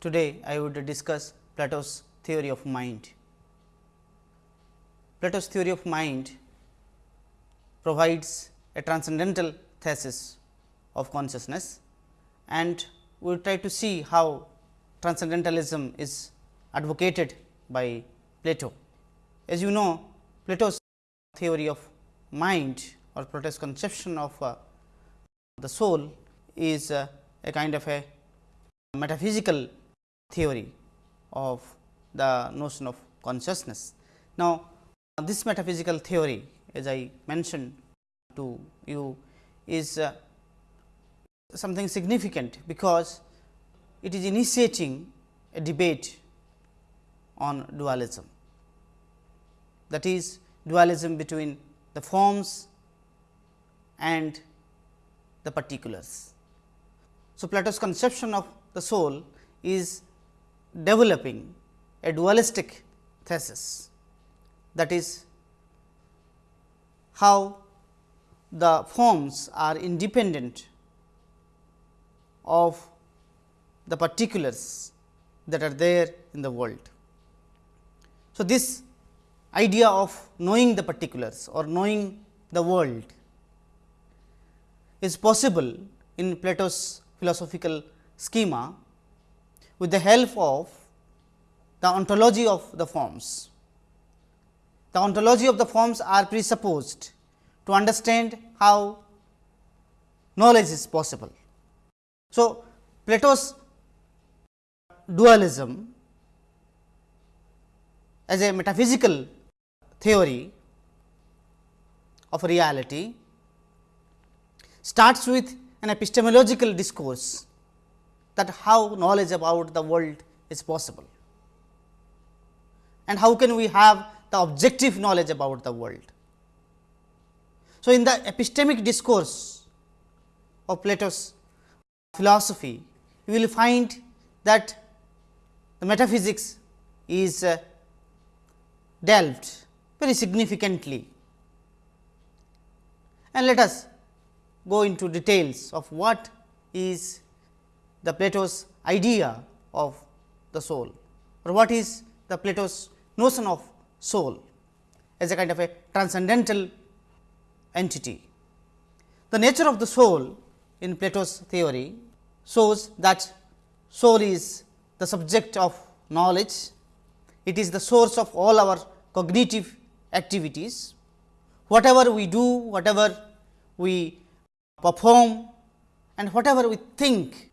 Today, I would discuss Plato's theory of mind. Plato's theory of mind provides a transcendental thesis of consciousness and we will try to see how transcendentalism is advocated by Plato. As you know, Plato's theory of mind or Plato's conception of uh, the soul is uh, a kind of a metaphysical theory of the notion of consciousness. Now, this metaphysical theory as I mentioned to you is uh, something significant, because it is initiating a debate on dualism. That is dualism between the forms and the particulars. So, Plato's conception of the soul is developing a dualistic thesis that is how the forms are independent of the particulars that are there in the world. So, this idea of knowing the particulars or knowing the world is possible in Plato's philosophical schema with the help of the ontology of the forms. The ontology of the forms are presupposed to understand how knowledge is possible. So, Plato's dualism as a metaphysical theory of reality starts with an epistemological discourse that how knowledge about the world is possible and how can we have the objective knowledge about the world. So, in the epistemic discourse of Plato's philosophy, you will find that the metaphysics is uh, delved very significantly. And let us go into details of what is the Plato's idea of the soul or what is the Plato's notion of soul as a kind of a transcendental entity. The nature of the soul in Plato's theory shows that soul is the subject of knowledge, it is the source of all our cognitive activities. Whatever we do, whatever we perform and whatever we think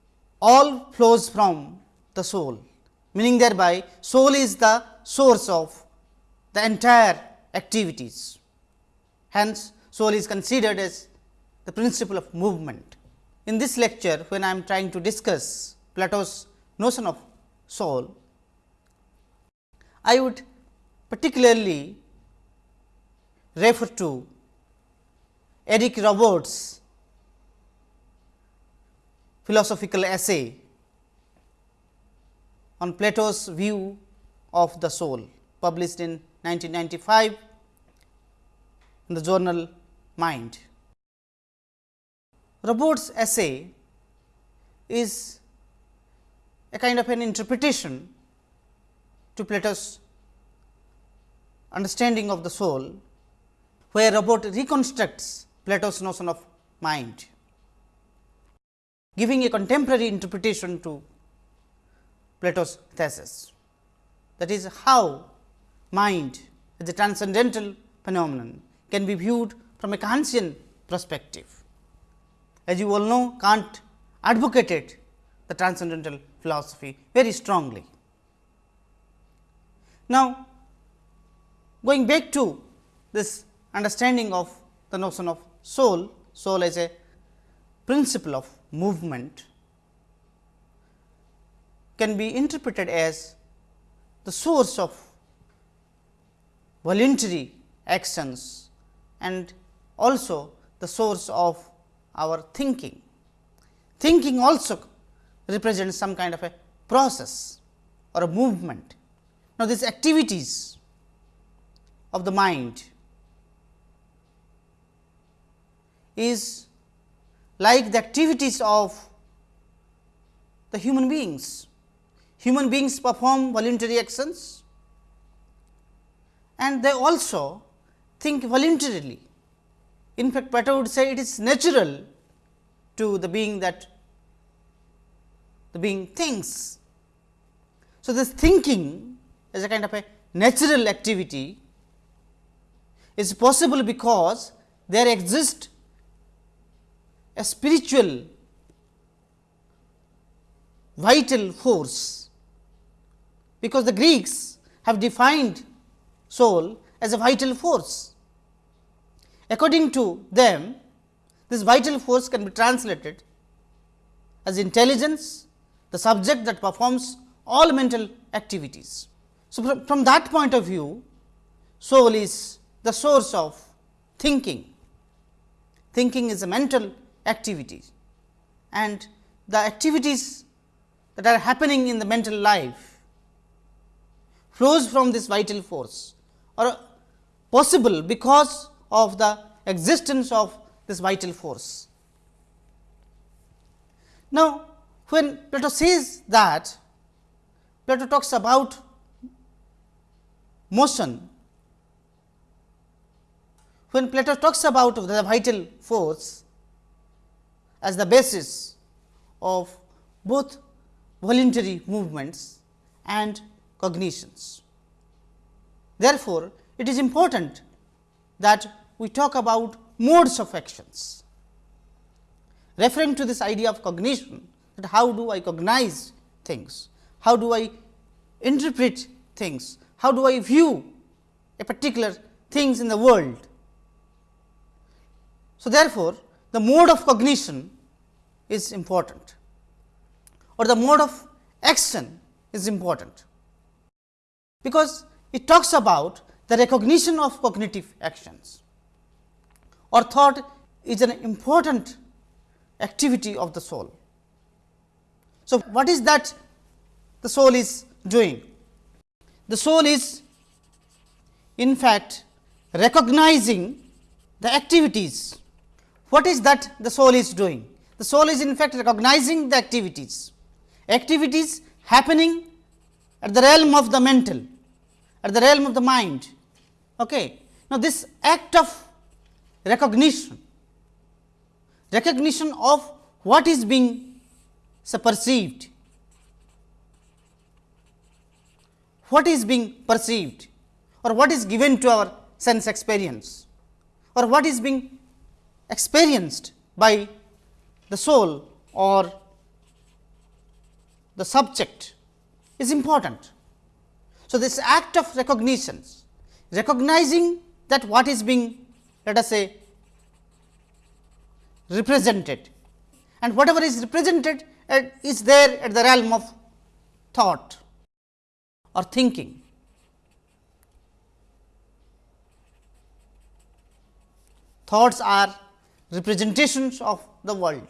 all flows from the soul, meaning thereby soul is the source of the entire activities. Hence, soul is considered as the principle of movement. In this lecture, when I am trying to discuss Plato's notion of soul, I would particularly refer to Eric Roberts' philosophical essay on Plato's view of the soul published in 1995 in the journal Mind. Roberts' essay is a kind of an interpretation to Plato's understanding of the soul, where Robert reconstructs Plato's notion of mind, giving a contemporary interpretation to Plato's thesis. That is how mind as a transcendental phenomenon can be viewed from a Kantian perspective. As you all know, Kant advocated the transcendental philosophy very strongly. Now, going back to this understanding of the notion of soul, soul as a principle of movement can be interpreted as the source of voluntary actions and also the source of our thinking. Thinking also represents some kind of a process or a movement. Now, these activities of the mind is like the activities of the human beings human beings perform voluntary actions and they also think voluntarily. In fact, Plato would say it is natural to the being that the being thinks. So, this thinking is a kind of a natural activity is possible because there exists a spiritual vital force, because the Greeks have defined soul as a vital force. According to them, this vital force can be translated as intelligence, the subject that performs all mental activities. So, from, from that point of view, soul is the source of thinking. Thinking is a mental activity and the activities that are happening in the mental life flows from this vital force or possible because of the existence of this vital force. Now, when Plato says that Plato talks about motion, when Plato talks about the vital force as the basis of both voluntary movements and cognitions. Therefore, it is important that we talk about modes of actions. Referring to this idea of cognition, that how do I cognize things, how do I interpret things, how do I view a particular things in the world. So, therefore, the mode of cognition is important or the mode of action is important, because it talks about the recognition of cognitive actions or thought is an important activity of the soul. So, what is that the soul is doing? The soul is in fact recognizing the activities. What is that the soul is doing? The soul is in fact recognizing the activities, activities happening at the realm of the mental, at the realm of the mind. Okay. Now, this act of recognition, recognition of what is being perceived, what is being perceived or what is given to our sense experience or what is being experienced by the soul or the subject is important. So, this act of recognition, recognizing that what is being let us say represented and whatever is represented uh, is there at the realm of thought or thinking. Thoughts are representations of the world.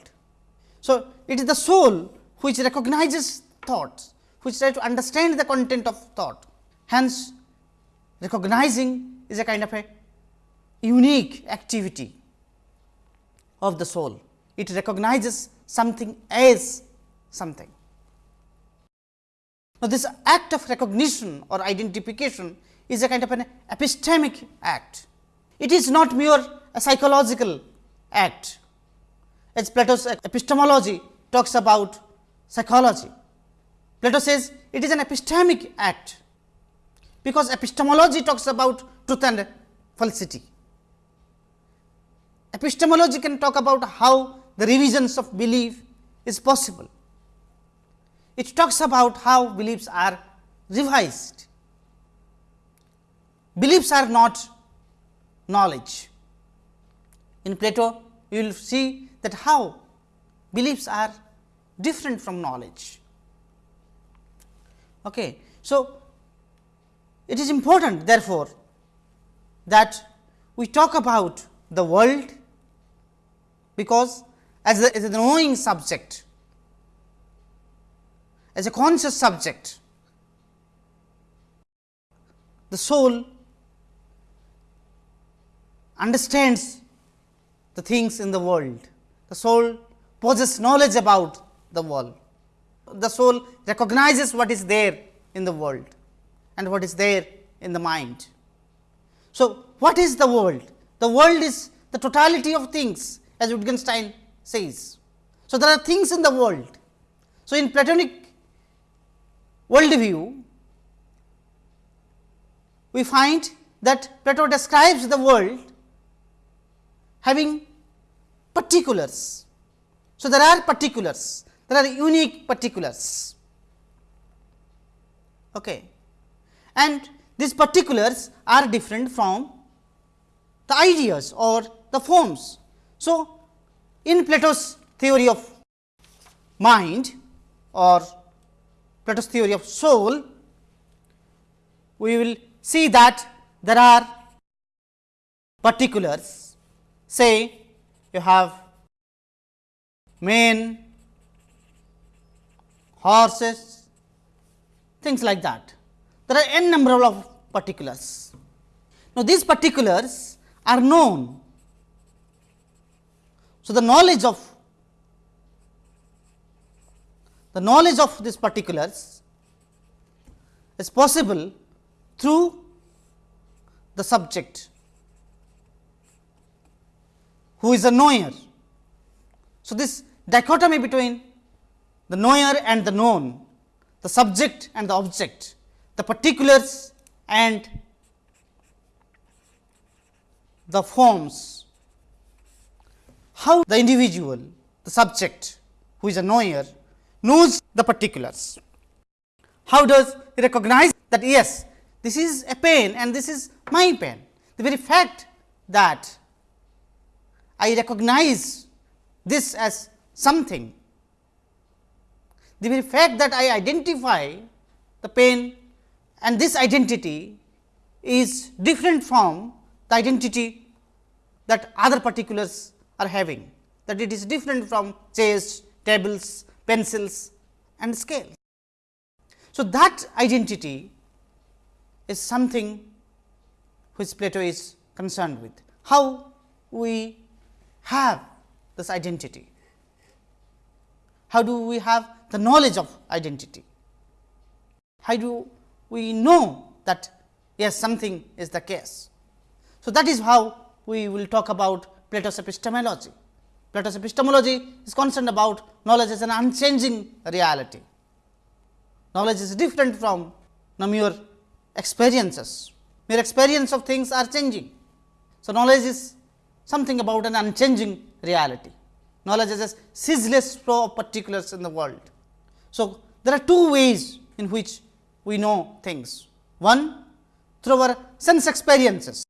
So, it is the soul which recognizes thoughts, which tries to understand the content of thought. Hence, recognizing is a kind of a unique activity of the soul. It recognizes something as something. Now, this act of recognition or identification is a kind of an epistemic act. It is not mere a psychological act, as Plato's epistemology talks about psychology. Plato says it is an epistemic act, because epistemology talks about truth and falsity. Epistemology can talk about how the revisions of belief is possible. It talks about how beliefs are revised. Beliefs are not knowledge. In Plato, you will see that how beliefs are different from knowledge. Okay. So, it is important therefore, that we talk about the world because as a, as a knowing subject, as a conscious subject, the soul understands the things in the world. The soul possesses knowledge about the world. the soul recognizes what is there in the world and what is there in the mind. So, what is the world? The world is the totality of things as Wittgenstein says. So, there are things in the world. So, in Platonic worldview, we find that Plato describes the world having particulars. So, there are particulars, there are unique particulars. Okay. And these particulars are different from the ideas or the forms. So, in Plato's theory of mind or Plato's theory of soul, we will see that there are particulars. Say, you have men, horses, things like that. There are n number of particulars. Now, these particulars are known. So, the knowledge of the knowledge of these particulars is possible through the subject who is a knower. So, this dichotomy between the knower and the known, the subject and the object, the particulars and the forms, how the individual, the subject who is a knower knows the particulars. How does he recognize that yes, this is a pain and this is my pain. The very fact that I recognize this as something, the very fact that I identify the pain and this identity is different from the identity that other particulars are having, that it is different from chairs, tables, pencils and scale. So, that identity is something which Plato is concerned with. How we have this identity? How do we have the knowledge of identity? How do we know that yes something is the case? So, that is how we will talk about Plato's epistemology. Plato's epistemology is concerned about knowledge as an unchanging reality. Knowledge is different from mere experiences, mere experience of things are changing. So, knowledge is something about an unchanging reality. Knowledge is a ceaseless flow of particulars in the world. So, there are two ways in which we know things. One through our sense experiences.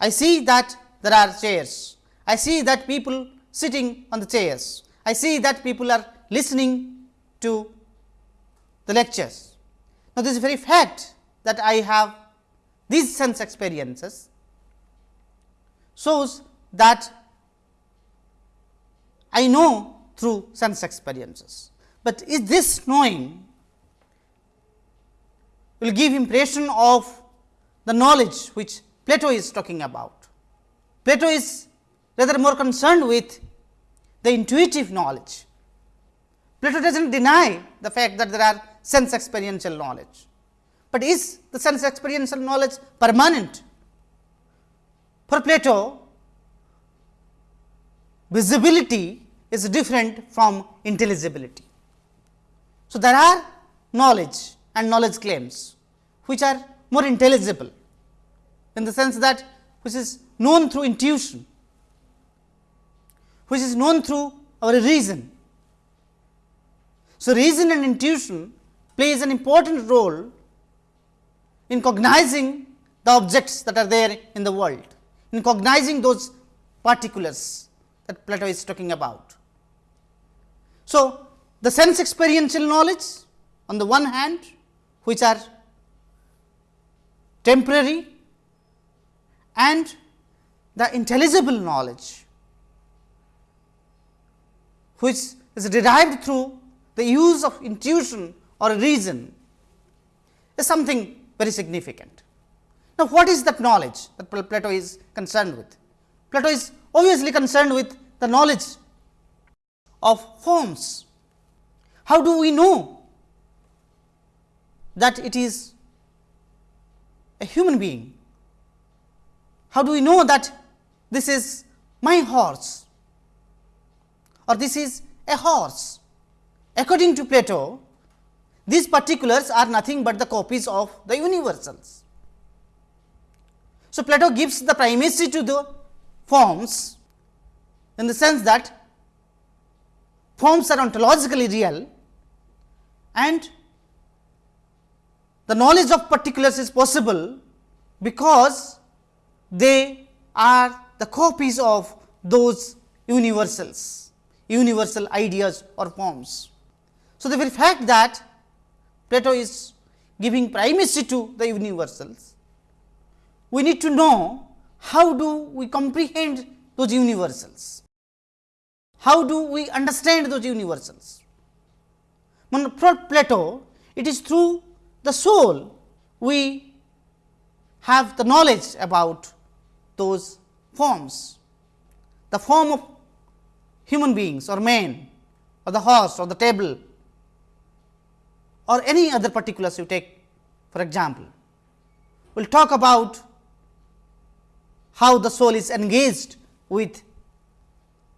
I see that there are chairs I see that people sitting on the chairs. I see that people are listening to the lectures. Now, this very fact that I have these sense experiences shows that I know through sense experiences, but is this knowing will give impression of the knowledge which Plato is talking about. Plato is rather more concerned with the intuitive knowledge. Plato does not deny the fact that there are sense experiential knowledge, but is the sense experiential knowledge permanent? For Plato, visibility is different from intelligibility. So, there are knowledge and knowledge claims, which are more intelligible in the sense that which is known through intuition which is known through our reason. So, reason and intuition plays an important role in cognizing the objects that are there in the world, in cognizing those particulars that Plato is talking about. So, the sense experiential knowledge on the one hand which are temporary and the intelligible knowledge which is derived through the use of intuition or reason is something very significant. Now, what is that knowledge that Plato is concerned with? Plato is obviously concerned with the knowledge of forms. How do we know that it is a human being? How do we know that this is my horse or this is a horse? According to Plato, these particulars are nothing but the copies of the universals. So, Plato gives the primacy to the forms in the sense that forms are ontologically real and the knowledge of particulars is possible because they are the copies of those universals, universal ideas or forms. So, the very fact that Plato is giving primacy to the universals, we need to know how do we comprehend those universals, how do we understand those universals. For Plato, it is through the soul we have the knowledge about those forms, the form of human beings or man or the horse or the table or any other particulars you take for example. We will talk about how the soul is engaged with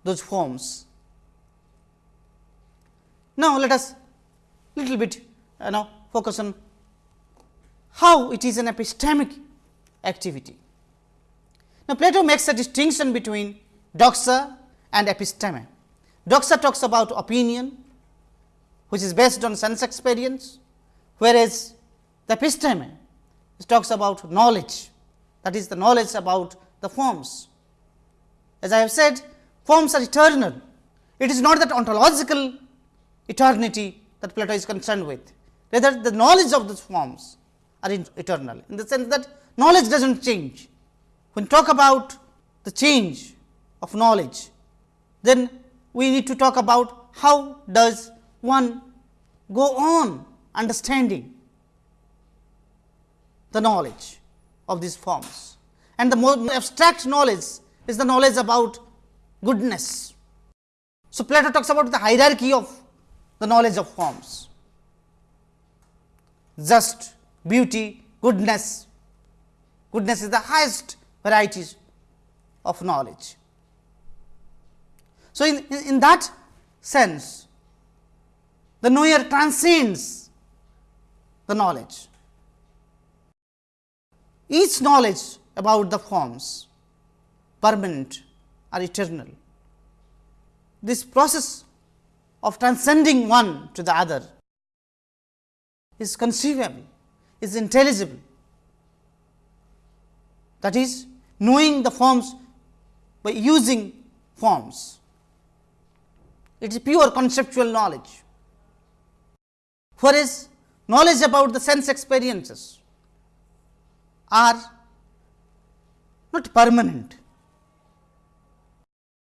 those forms. Now, let us little bit you know focus on how it is an epistemic activity. Now, Plato makes a distinction between doxa and episteme. Doxa talks about opinion, which is based on sense experience, whereas the episteme talks about knowledge, that is the knowledge about the forms. As I have said, forms are eternal. It is not that ontological eternity that Plato is concerned with, rather the knowledge of these forms are eternal, in the sense that knowledge does not change. When talk about the change of knowledge, then we need to talk about how does one go on understanding the knowledge of these forms. And the more abstract knowledge is the knowledge about goodness. So, Plato talks about the hierarchy of the knowledge of forms, just, beauty, goodness. Goodness is the highest varieties of knowledge. So, in, in, in that sense, the knower transcends the knowledge. Each knowledge about the forms permanent or eternal. This process of transcending one to the other is conceivable, is intelligible. That is knowing the forms by using forms. It is pure conceptual knowledge. Whereas, knowledge about the sense experiences are not permanent,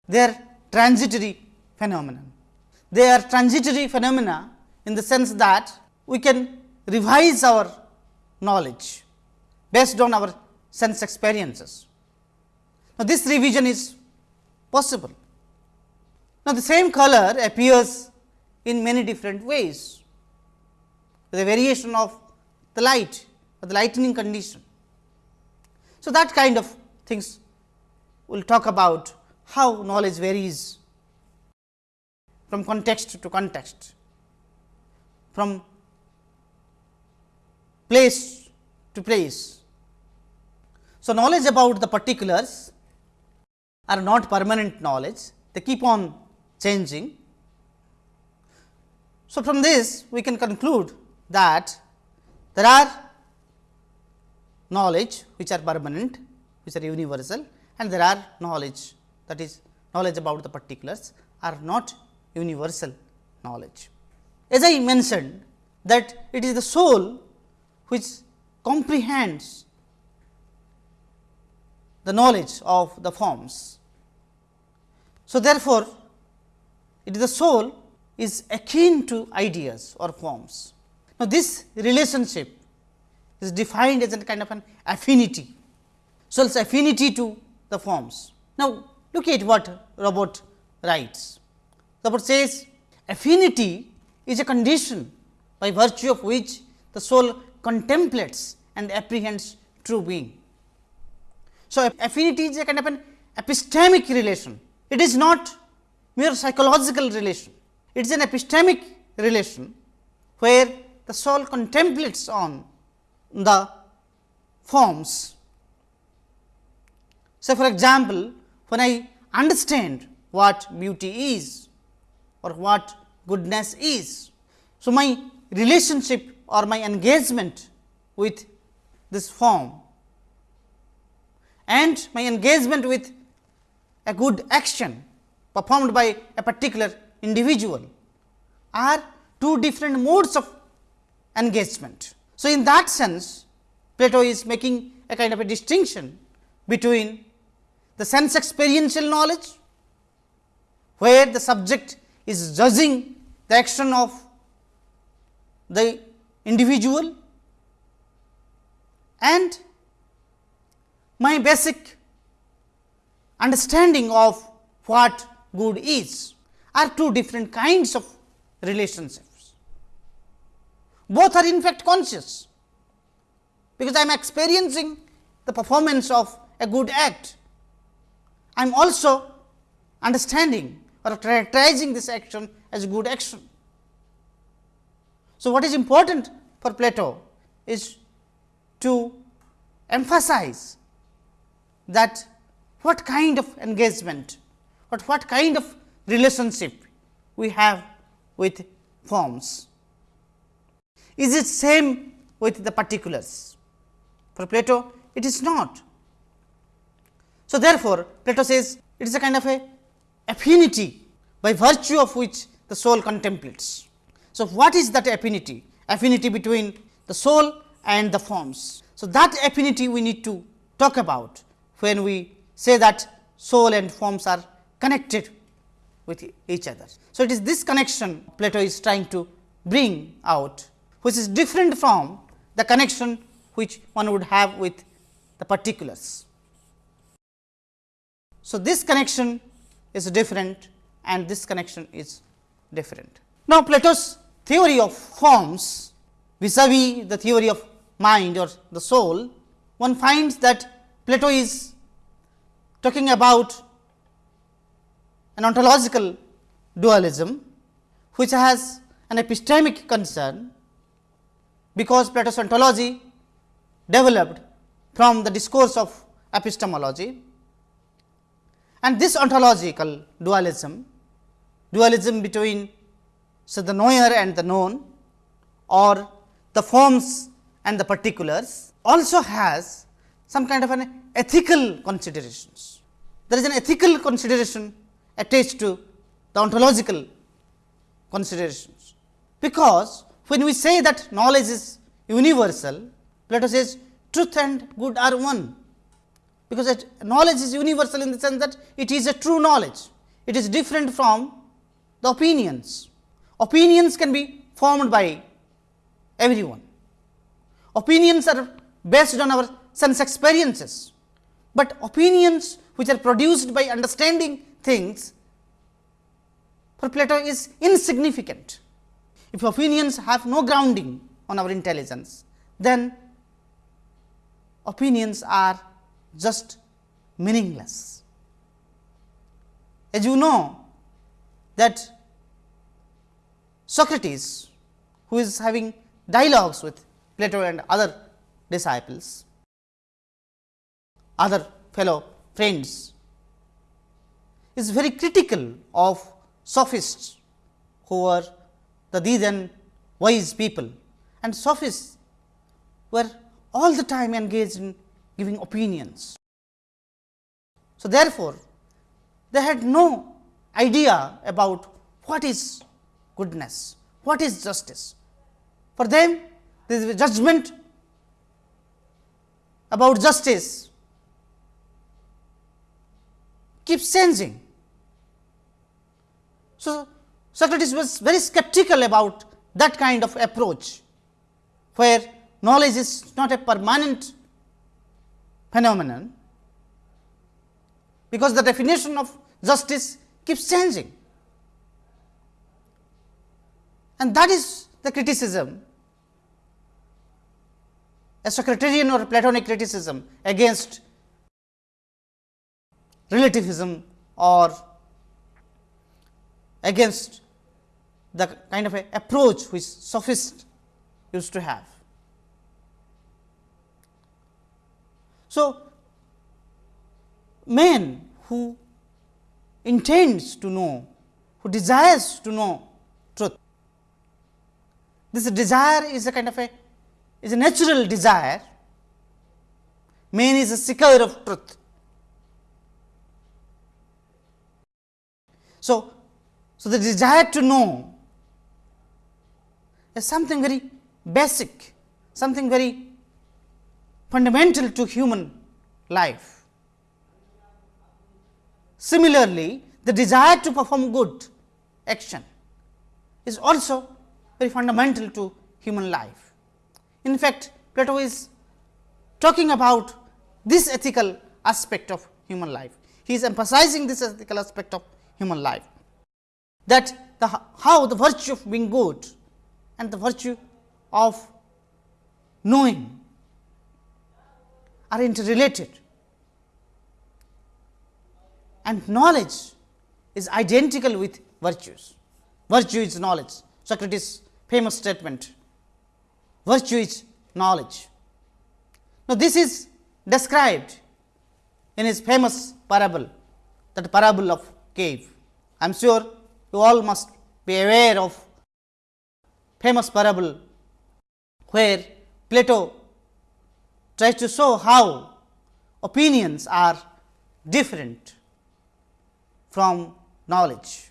they are transitory phenomena. They are transitory phenomena in the sense that we can revise our knowledge based on our sense experiences. Now, this revision is possible. Now, the same color appears in many different ways, the variation of the light or the lightning condition. So, that kind of things we will talk about how knowledge varies from context to context, from place to place. So, knowledge about the particulars are not permanent knowledge, they keep on changing. So, from this we can conclude that there are knowledge which are permanent, which are universal and there are knowledge that is knowledge about the particulars are not universal knowledge. As I mentioned that it is the soul which comprehends the knowledge of the forms. So, therefore, it is the soul is akin to ideas or forms. Now, this relationship is defined as a kind of an affinity. So, it is affinity to the forms. Now, look at what Robert writes. Robert says affinity is a condition by virtue of which the soul contemplates and apprehends true being. So, affinity is a kind of an epistemic relation. It is not mere psychological relation. It is an epistemic relation, where the soul contemplates on the forms. So, for example, when I understand what beauty is or what goodness is. So, my relationship or my engagement with this form and my engagement with a good action performed by a particular individual are two different modes of engagement. So, in that sense Plato is making a kind of a distinction between the sense experiential knowledge, where the subject is judging the action of the individual and my basic understanding of what good is are two different kinds of relationships. Both are in fact conscious, because I am experiencing the performance of a good act. I am also understanding or characterizing this action as a good action. So, what is important for Plato is to emphasize that what kind of engagement, what, what kind of relationship we have with forms. Is it same with the particulars? For Plato, it is not. So, therefore, Plato says it is a kind of a affinity by virtue of which the soul contemplates. So, what is that affinity? Affinity between the soul and the forms. So, that affinity we need to talk about when we say that soul and forms are connected with each other. So, it is this connection Plato is trying to bring out, which is different from the connection which one would have with the particulars. So, this connection is different and this connection is different. Now, Plato's theory of forms vis-a-vis -vis the theory of mind or the soul, one finds that Plato is talking about an ontological dualism, which has an epistemic concern, because Plato's ontology developed from the discourse of epistemology. And this ontological dualism, dualism between so the knower and the known or the forms and the particulars also has some kind of an ethical considerations. There is an ethical consideration attached to the ontological considerations, because when we say that knowledge is universal, Plato says truth and good are one, because knowledge is universal in the sense that it is a true knowledge, it is different from the opinions. Opinions can be formed by everyone. Opinions are based on our sense experiences, but opinions which are produced by understanding things for Plato is insignificant. If opinions have no grounding on our intelligence, then opinions are just meaningless. As you know that Socrates, who is having dialogues with Plato and other disciples, other fellow friends, is very critical of sophists who were the then wise people and sophists were all the time engaged in giving opinions. So, therefore, they had no idea about what is goodness, what is justice. For them, this judgment about justice keeps changing. So, Socrates was very skeptical about that kind of approach, where knowledge is not a permanent phenomenon, because the definition of justice keeps changing. and that is the criticism a Socratean or Platonic criticism against relativism or against the kind of approach which sophists used to have. So, man who intends to know, who desires to know truth, this desire is a kind of a is a natural desire, man is a seeker of truth. So, so the desire to know is something very basic, something very fundamental to human life. Similarly, the desire to perform good action is also very fundamental to human life. In fact, Plato is talking about this ethical aspect of human life. He is emphasizing this ethical aspect of human life that the how the virtue of being good and the virtue of knowing are interrelated and knowledge is identical with virtues. Virtue is knowledge. Socrates famous statement, virtue is knowledge. Now, this is described in his famous parable, that parable of cave. I am sure you all must be aware of famous parable where Plato tries to show how opinions are different from knowledge.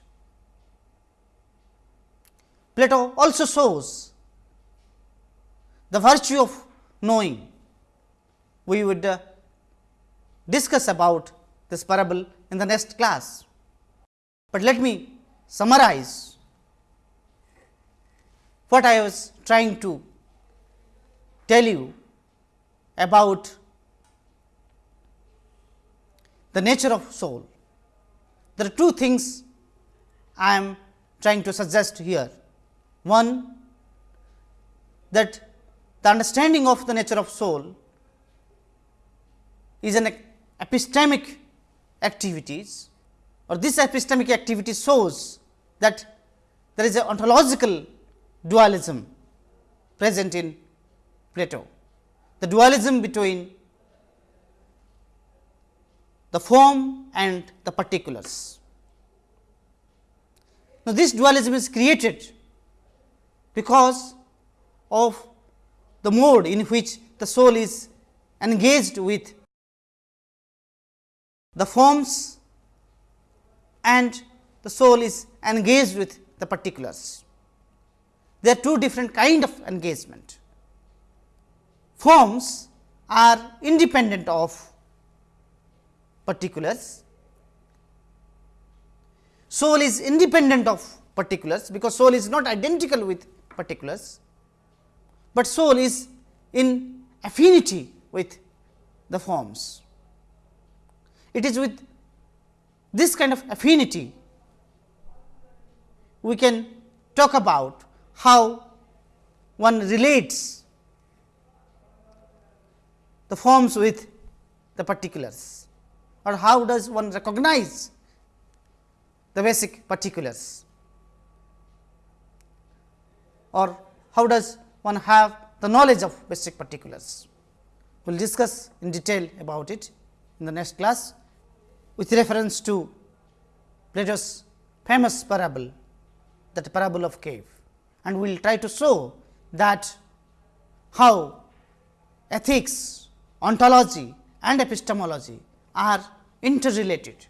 Plato also shows the virtue of knowing. We would uh, discuss about this parable in the next class, but let me summarize what I was trying to tell you about the nature of soul. There are two things I am trying to suggest here. One that the understanding of the nature of soul is an epistemic activities or this epistemic activity shows that there is a ontological dualism present in Plato. The dualism between the form and the particulars. Now, this dualism is created because of the mode in which the soul is engaged with the forms and the soul is engaged with the particulars. There are two different kind of engagement. Forms are independent of particulars. Soul is independent of particulars, because soul is not identical with particulars, but soul is in affinity with the forms. It is with this kind of affinity we can talk about how one relates the forms with the particulars or how does one recognize the basic particulars or how does one have the knowledge of basic particulars. We will discuss in detail about it in the next class with reference to Plato's famous parable that parable of cave and we will try to show that how ethics, ontology and epistemology are interrelated.